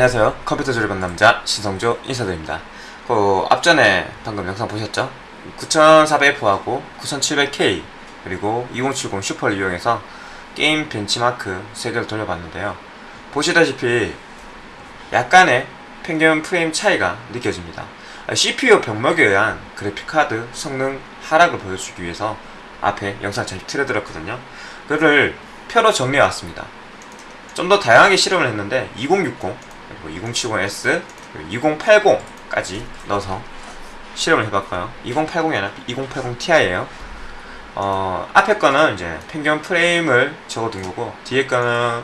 안녕하세요. 컴퓨터 조립한 남자 신성조 인사드립니다. 그 앞전에 방금 영상 보셨죠? 9400F하고 9700K 그리고 2070 슈퍼를 이용해서 게임 벤치마크 3개를 돌려봤는데요. 보시다시피 약간의 평균 프레임 차이가 느껴집니다. CPU 병목에 의한 그래픽카드 성능 하락을 보여주기 위해서 앞에 영상 잘 틀어드렸거든요. 그를 표로 정리해왔습니다. 좀 더 다양하게 실험을 했는데 2060 그리고 2070S 그리고 2080까지 넣어서 실험을 해봤고요. 2080이 아니라 2080ti예요. 어, 앞에 거는 이제 평균 프레임을 적어둔 거고 뒤에 거는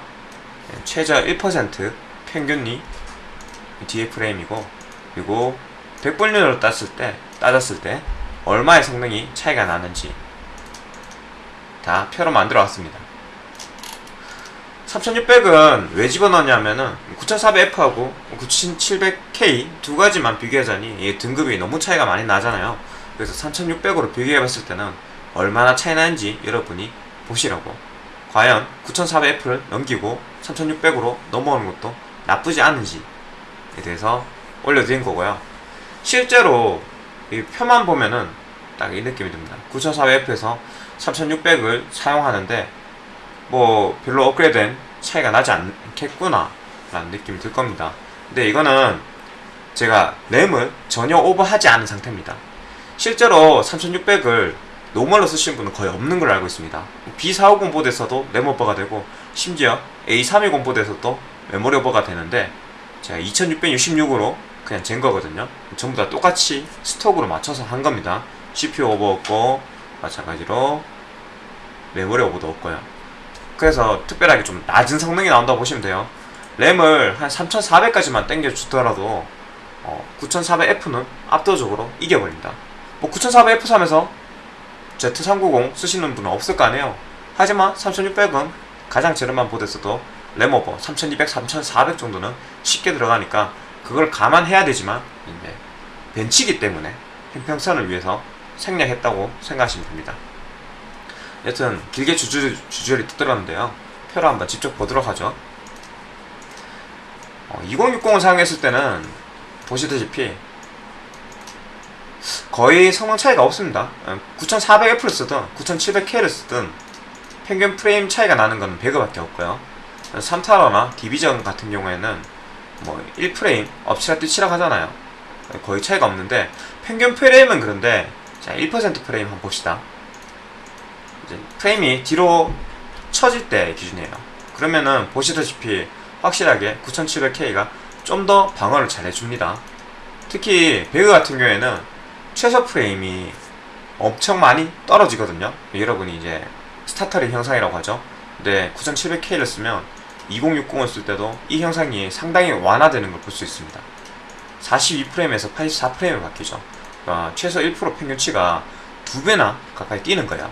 최저 1% 평균이 뒤에 프레임이고 그리고 100분율로 땄을 때 따졌을 때 얼마의 성능이 차이가 나는지 다 표로 만들어 왔습니다 3600은 왜 집어넣냐면은 9400F하고 9700K 두 가지만 비교하자니 등급이 너무 차이가 많이 나잖아요. 그래서 3600으로 비교해봤을 때는 얼마나 차이 나는지 여러분이 보시라고. 과연 9400F를 넘기고 3600으로 넘어오는 것도 나쁘지 않은지에 대해서 올려드린 거고요. 실제로 이 표만 보면은 딱 이 느낌이 듭니다. 9400F에서 3600을 사용하는데 뭐 별로 업그레이드된 차이가 나지 않겠구나 라는 느낌이 들 겁니다. 근데 이거는 제가 램을 전혀 오버하지 않은 상태입니다. 실제로 3600을 normal로 쓰시는 분은 거의 없는 걸로 알고 있습니다. B450 보드에서도 램 오버가 되고 심지어 A320 보드에서도 메모리 오버가 되는데 제가 2666으로 그냥 잰 거거든요. 전부 다 똑같이 스톡으로 맞춰서 한 겁니다. CPU 오버 없고 마찬가지로 메모리 오버도 없고요 그래서 특별하게 좀 낮은 성능이 나온다고 보시면 돼요. 램을 한 3400까지만 땡겨주더라도 어, 9400F는 압도적으로 이겨버립니다. 뭐 9400F 사면서 Z390 쓰시는 분은 없을 거 아니에요. 하지만 3600은 가장 저렴한 보드에서도 램오버 3200, 3400 정도는 쉽게 들어가니까 그걸 감안해야 되지만 이제 벤치기 때문에 형평선을 위해서 생략했다고 생각하시면 됩니다 여튼 길게 주주, 주저리 뜨들었는데요. 표로 한번 직접 보도록 하죠. 어, 2060을 사용했을 때는 보시다시피 거의 성능 차이가 없습니다. 9400F를 쓰든 9700K를 쓰든 평균 프레임 차이가 나는 건 배그밖에 없고요. 3타러나 디비전 같은 경우에는 뭐 1프레임 엎치락 뒤치락 하잖아요. 거의 차이가 없는데 평균 프레임은 그런데 자 1% 프레임 한번 봅시다 이제 프레임이 뒤로 처질 때 기준이에요. 그러면은 보시다시피 확실하게 9700K가 좀 더 방어를 잘 해줍니다. 특히 배그 같은 경우에는 최소 프레임이 엄청 많이 떨어지거든요. 여러분이 이제 스타터리 형상이라고 하죠. 근데 9700K를 쓰면 2060을 쓸 때도 이 형상이 상당히 완화되는 걸 볼 수 있습니다. 42프레임에서 84프레임을 바뀌죠. 그러니까 최소 1% 평균치가 두배나 가까이 뛰는 거야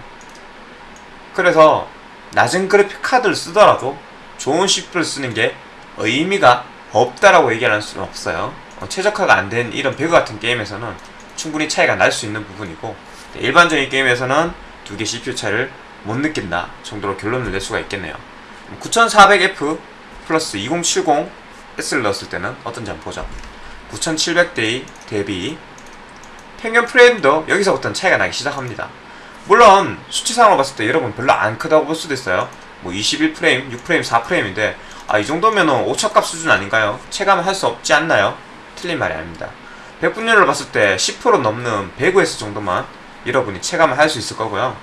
그래서 낮은 그래픽 카드를 쓰더라도 좋은 CPU를 쓰는 게 의미가 없다라고 얘기할 수는 없어요. 어, 최적화가 안 된 이런 배그 같은 게임에서는 충분히 차이가 날 수 있는 부분이고 일반적인 게임에서는 두 개 CPU 차이를 못 느낀다 정도로 결론을 낼 수가 있겠네요. 9400F 플러스 2070 S를 넣었을 때는 어떤지 한번 보죠. 9700대 대비. 평균 프레임도 여기서부터는 차이가 나기 시작합니다 물론 수치상으로 봤을 때 여러분 별로 안 크다고 볼 수도 있어요 뭐 21프레임, 6프레임, 4프레임인데 아 이 정도면은 오차값 수준 아닌가요? 체감을 할수 없지 않나요? 틀린 말이 아닙니다 100분율을 봤을 때 10% 넘는 105S 정도만 여러분이 체감을 할 수 있을 거고요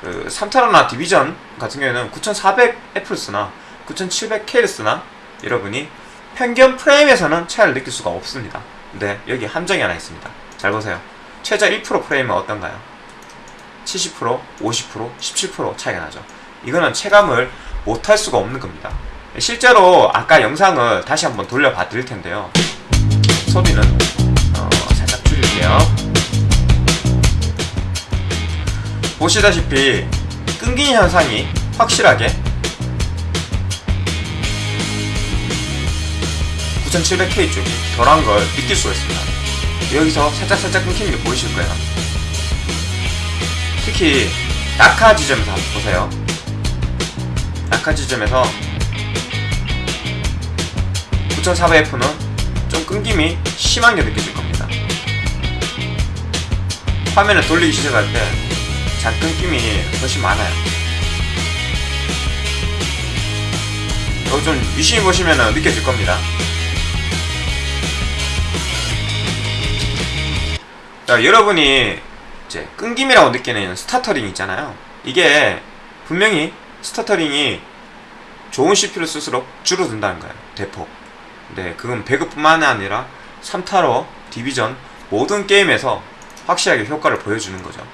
그 3타로나 디비전 같은 경우에는 9400F를 쓰나 9700K를 쓰나 여러분이 평균 프레임에서는 차이를 느낄 수가 없습니다 근데 여기 함정이 하나 있습니다 잘 보세요 최저 1% 프레임은 어떤가요? 70%, 50%, 17% 차이가 나죠. 이거는 체감을 못할 수가 없는 겁니다. 실제로 아까 영상을 다시 한번 돌려봐 드릴 텐데요. 소리는 어, 살짝 줄일게요. 보시다시피 끊긴 현상이 확실하게 9700K 쪽이 덜한 걸 느낄 수가 있습니다. 여기서 살짝살짝 끊기는 게 보이실 거예요 특히 낙하 지점에서 보세요 낙하 지점에서 9400F는 좀 끊김이 심하게 느껴질 겁니다. 화면을 돌리기 시작할 때 잔 끊김이 훨씬 많아요. 이거 좀 유심히 보시면 느껴질 겁니다. 자, 여러분이 이제 끊김이라고 느끼는 stuttering 있잖아요. 이게 분명히 stuttering이 좋은 CPU를 쓸수록 줄어든다는 거예요. 대폭. 네, 그건 배그뿐만 아니라 3타로, 디비전 모든 게임에서 확실하게 효과를 보여주는 거죠.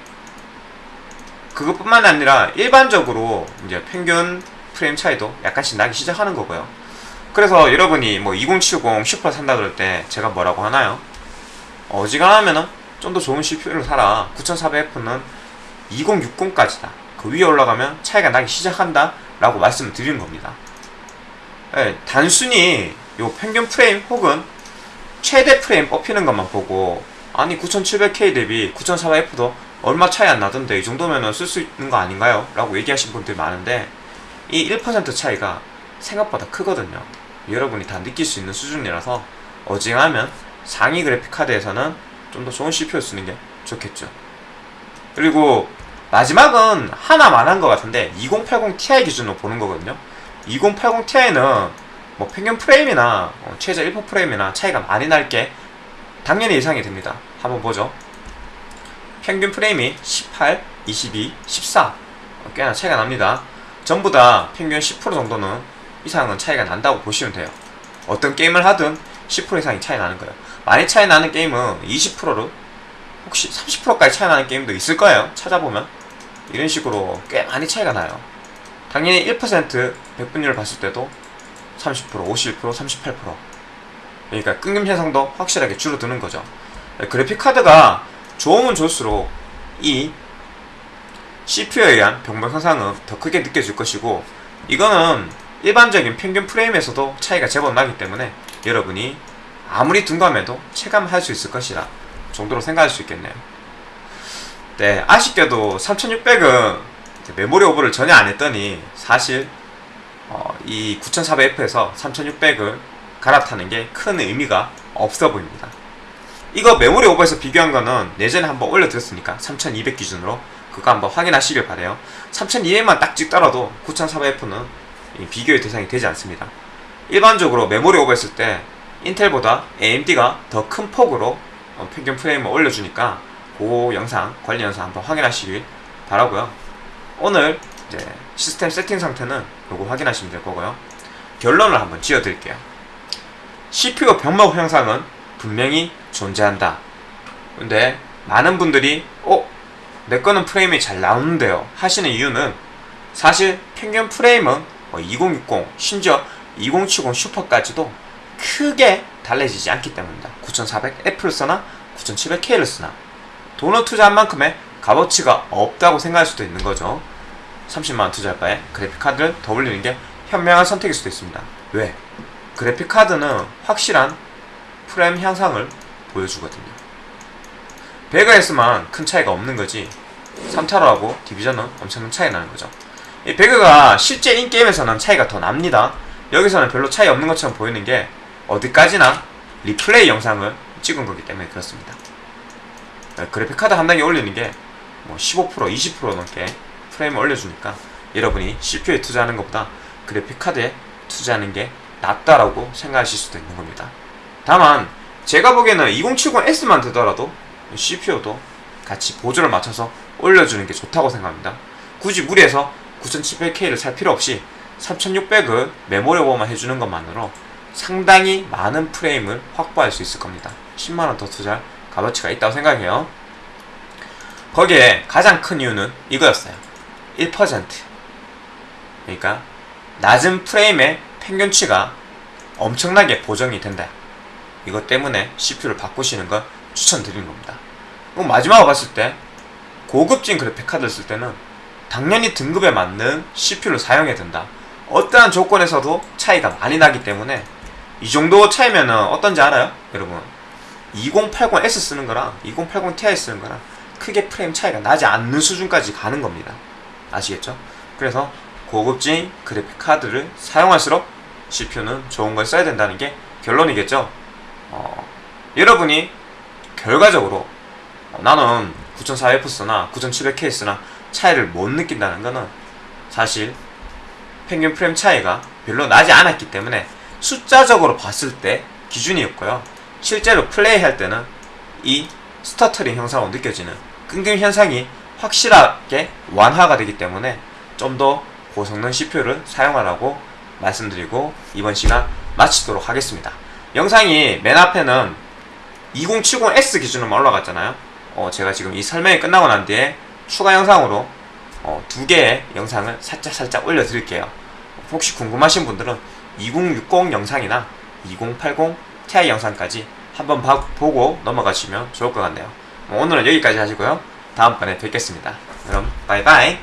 그것뿐만 아니라 일반적으로 이제 평균 프레임 차이도 약간씩 나기 시작하는 거고요. 그래서 여러분이 뭐 2070 슈퍼 산다 그럴 때 제가 뭐라고 하나요? 어지간하면은 좀 더 좋은 CPU를 사라. 9400F는 2060까지다. 그 위에 올라가면 차이가 나기 시작한다. 라고 말씀을 드리는 겁니다. 네, 단순히 요 평균 프레임 혹은 최대 프레임 뽑히는 것만 보고 아니 9700K 대비 9400F도 얼마 차이 안 나던데 이 정도면은 쓸 수 있는 거 아닌가요? 라고 얘기하신 분들이 많은데 이 1% 차이가 생각보다 크거든요. 여러분이 다 느낄 수 있는 수준이라서 어징하면 상위 그래픽 카드에서는 좀 더 좋은 CPU 쓰는 게 좋겠죠. 그리고 마지막은 하나만 한 것 같은데 2080 Ti 기준으로 보는 거거든요. 2080 Ti는 뭐 평균 프레임이나 어, 최저 1% 프레임이나 차이가 많이 날 게 당연히 예상이 됩니다. 한번 보죠. 평균 프레임이 18, 22, 14 어, 꽤나 차이가 납니다. 전부 다 평균 10% 정도는 이상은 차이가 난다고 보시면 돼요. 어떤 게임을 하든 10% 이상이 차이 나는 거예요. 많이 차이 나는 게임은 20%로 혹시 30%까지 차이 나는 게임도 있을 거예요. 찾아보면 이런 식으로 꽤 많이 차이가 나요. 당연히 1% 백분율을 봤을 때도 30%, 51%, 38% 그러니까 끊김 현상도 확실하게 줄어드는 거죠. 그래픽 카드가 좋으면 좋을수록 이 CPU에 의한 병목 현상은 더 크게 느껴질 것이고 이거는 일반적인 평균 프레임에서도 차이가 제법 나기 때문에 여러분이 아무리 둔감해도 체감할 수 있을 것이라 정도로 생각할 수 있겠네요. 네, 아쉽게도 3600은 메모리 오버를 전혀 안 했더니 사실 어, 이 9400F에서 3600을 갈아타는 게 큰 의미가 없어 보입니다. 이거 메모리 오버에서 비교한 거는 예전에 한번 올려드렸으니까 3200 기준으로 그거 한번 확인하시길 바래요. 3200만 딱 찍더라도 9400F는 비교의 대상이 되지 않습니다. 일반적으로 메모리 오버했을 때 인텔보다 AMD가 더 큰 폭으로 어, 평균 프레임을 올려주니까 그 영상, 관리 영상 한번 확인하시길 바라고요. 오늘 이제 시스템 세팅 상태는 요거 확인하시면 될 거고요. 결론을 한번 지어 드릴게요. CPU 병목 현상은 분명히 존재한다. 근데 많은 분들이 어? 내 거는 프레임이 잘 나오는데요 하시는 이유는 사실 평균 프레임은 2060뭐 심지어 2070 슈퍼까지도 크게 달라지지 않기 때문입니다. 9400F를 쓰나 9700K를 쓰나 돈을 투자한 만큼의 값어치가 없다고 생각할 수도 있는 거죠. 30만원 투자할 바에 그래픽카드를 더 올리는 게 현명한 선택일 수도 있습니다. 왜? 그래픽카드는 확실한 프레임 향상을 보여주거든요. 배그에서만 큰 차이가 없는 거지 3타로하고 디비전은 엄청난 차이 나는 거죠. 이 배그가 실제 인게임에서는 차이가 더 납니다. 여기서는 별로 차이 없는 것처럼 보이는 게 어디까지나 리플레이 영상을 찍은 거기 때문에 그렇습니다. 네, 그래픽카드 한 단계 올리는 게 뭐 15% 20% 넘게 프레임을 올려주니까 여러분이 CPU에 투자하는 것보다 그래픽카드에 투자하는 게 낫다라고 생각하실 수도 있는 겁니다. 다만 제가 보기에는 2070S만 되더라도 CPU도 같이 보조를 맞춰서 올려주는 게 좋다고 생각합니다. 굳이 무리해서 9700K를 살 필요 없이 3600을 메모리 오버만 해주는 것만으로 상당히 많은 프레임을 확보할 수 있을 겁니다. 10만원 더 투자할 값어치가 있다고 생각해요. 거기에 가장 큰 이유는 이거였어요. 1% 그러니까 낮은 프레임의 평균치가 엄청나게 보정이 된다. 이것 때문에 CPU를 바꾸시는 걸 추천드리는 겁니다. 그럼 마지막으로 봤을 때 고급진 그래픽 카드를 쓸 때는 당연히 등급에 맞는 CPU를 사용해야 된다. 어떠한 조건에서도 차이가 많이 나기 때문에 이 정도 차이면은 어떤지 알아요? 여러분 2080S 쓰는 거랑 2080 Ti 쓰는 거랑 크게 프레임 차이가 나지 않는 수준까지 가는 겁니다 아시겠죠? 그래서 고급진 그래픽 카드를 사용할수록 CPU는 좋은 걸 써야 된다는 게 결론이겠죠. 어, 여러분이 결과적으로 어, 나는 9400Fs나 9700Ks나 차이를 못 느낀다는 거는 사실 평균 프레임 차이가 별로 나지 않았기 때문에 숫자적으로 봤을 때 기준이었고요. 실제로 플레이할 때는 이 스터터링 현상으로 느껴지는 끊김 현상이 확실하게 완화가 되기 때문에 좀 더 고성능 CPU를 사용하라고 말씀드리고 이번 시간 마치도록 하겠습니다. 영상이 맨 앞에는 2070S 기준으로만 올라갔잖아요. 어, 제가 지금 이 설명이 끝나고 난 뒤에 추가 영상으로 어, 두 개의 영상을 살짝 살짝 올려드릴게요. 혹시 궁금하신 분들은 2060 영상이나 2080 Ti 영상까지 한번 봐- 보고 넘어가시면 좋을 것 같네요. 어, 오늘은 여기까지 하시고요. 다음번에 뵙겠습니다. 그럼 바이바이.